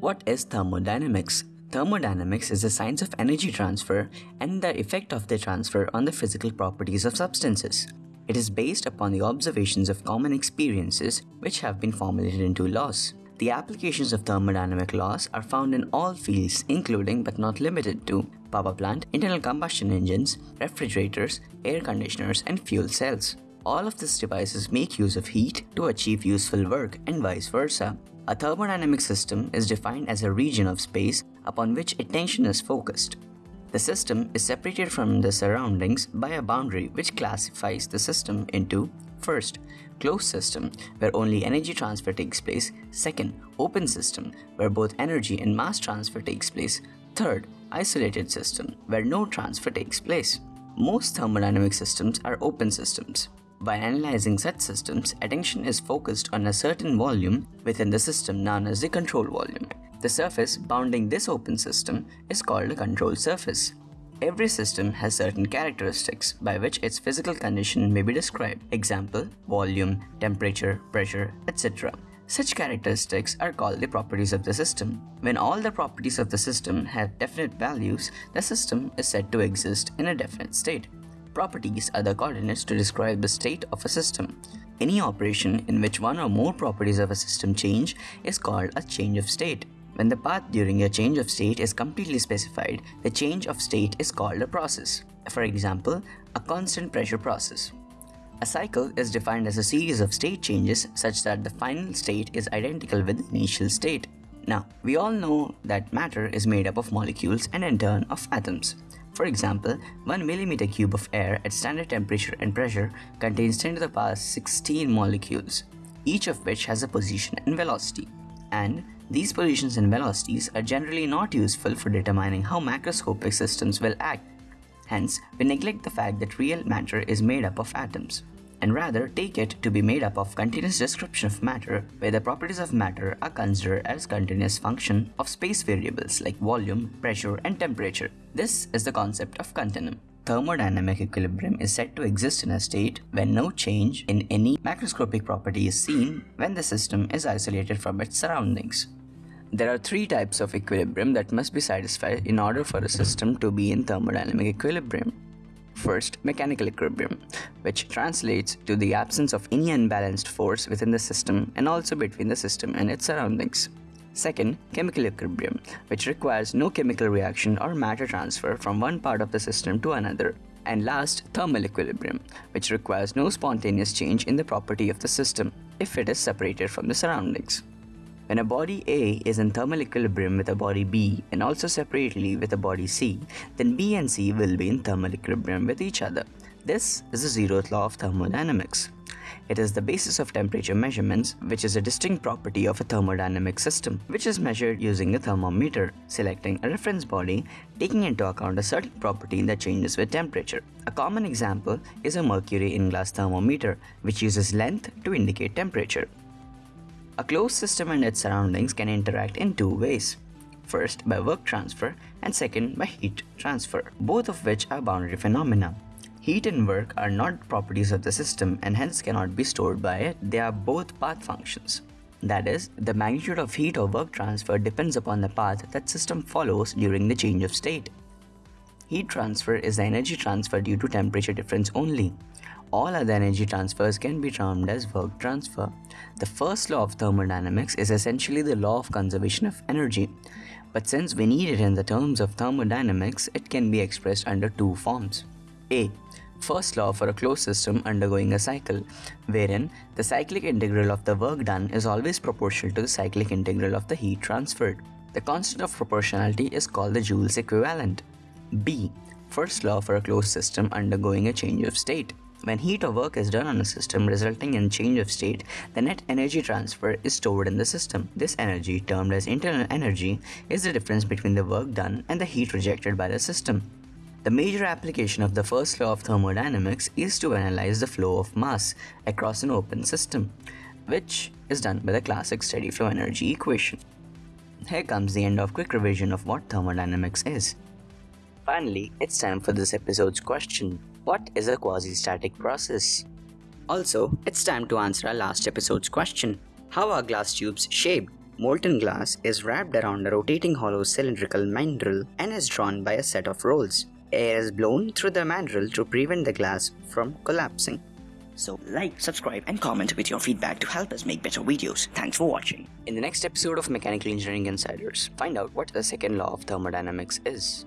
What is thermodynamics? Thermodynamics is the science of energy transfer and the effect of the transfer on the physical properties of substances. It is based upon the observations of common experiences which have been formulated into laws. The applications of thermodynamic laws are found in all fields including but not limited to power plant, internal combustion engines, refrigerators, air conditioners and fuel cells. All of these devices make use of heat to achieve useful work and vice versa. A thermodynamic system is defined as a region of space upon which attention is focused. The system is separated from the surroundings by a boundary which classifies the system into First, closed system where only energy transfer takes place. Second, open system where both energy and mass transfer takes place. Third, isolated system where no transfer takes place. Most thermodynamic systems are open systems. By analyzing such systems, attention is focused on a certain volume within the system known as the control volume. The surface bounding this open system is called a control surface. Every system has certain characteristics by which its physical condition may be described. Example, volume, temperature, pressure, etc. Such characteristics are called the properties of the system. When all the properties of the system have definite values, the system is said to exist in a definite state. Properties are the coordinates to describe the state of a system. Any operation in which one or more properties of a system change is called a change of state. When the path during a change of state is completely specified, the change of state is called a process. For example, a constant pressure process. A cycle is defined as a series of state changes such that the final state is identical with the initial state. Now, we all know that matter is made up of molecules and in turn of atoms. For example, 1 mm cube of air at standard temperature and pressure contains 10 to the power 16 molecules, each of which has a position and velocity. And these positions and velocities are generally not useful for determining how macroscopic systems will act. Hence, we neglect the fact that real matter is made up of atoms and rather take it to be made up of continuous description of matter where the properties of matter are considered as continuous function of space variables like volume, pressure and temperature. This is the concept of continuum. Thermodynamic equilibrium is said to exist in a state when no change in any macroscopic property is seen when the system is isolated from its surroundings. There are three types of equilibrium that must be satisfied in order for a system to be in thermodynamic equilibrium. First, mechanical equilibrium, which translates to the absence of any unbalanced force within the system and also between the system and its surroundings. Second, chemical equilibrium, which requires no chemical reaction or matter transfer from one part of the system to another. And last, thermal equilibrium, which requires no spontaneous change in the property of the system if it is separated from the surroundings. When a body A is in thermal equilibrium with a body B and also separately with a body C, then B and C will be in thermal equilibrium with each other. This is the zeroth law of thermodynamics. It is the basis of temperature measurements, which is a distinct property of a thermodynamic system, which is measured using a thermometer, selecting a reference body, taking into account a certain property that changes with temperature. A common example is a mercury in glass thermometer, which uses length to indicate temperature. A closed system and its surroundings can interact in two ways. First, by work transfer, and second, by heat transfer, both of which are boundary phenomena. Heat and work are not properties of the system and hence cannot be stored by it, they are both path functions. That is, the magnitude of heat or work transfer depends upon the path that system follows during the change of state. Heat transfer is the energy transfer due to temperature difference only. All other energy transfers can be termed as work transfer. The first law of thermodynamics is essentially the law of conservation of energy. But since we need it in the terms of thermodynamics, it can be expressed under two forms. A. First law for a closed system undergoing a cycle, wherein the cyclic integral of the work done is always proportional to the cyclic integral of the heat transferred. The constant of proportionality is called the Joule's equivalent. B. First law for a closed system undergoing a change of state. When heat or work is done on a system resulting in change of state, the net energy transfer is stored in the system. This energy, termed as internal energy, is the difference between the work done and the heat rejected by the system. The major application of the first law of thermodynamics is to analyze the flow of mass across an open system, which is done by the classic steady flow energy equation. Here comes the end of quick revision of what thermodynamics is. Finally, it's time for this episode's question. What is a quasi-static process? Also, it's time to answer our last episode's question. How are glass tubes shaped? Molten glass is wrapped around a rotating hollow cylindrical mandrel and is drawn by a set of rolls. Air is blown through the mandrel to prevent the glass from collapsing. So like, subscribe and comment with your feedback to help us make better videos. Thanks for watching. In the next episode of Mechanical Engineering Insiders, find out what the second law of thermodynamics is.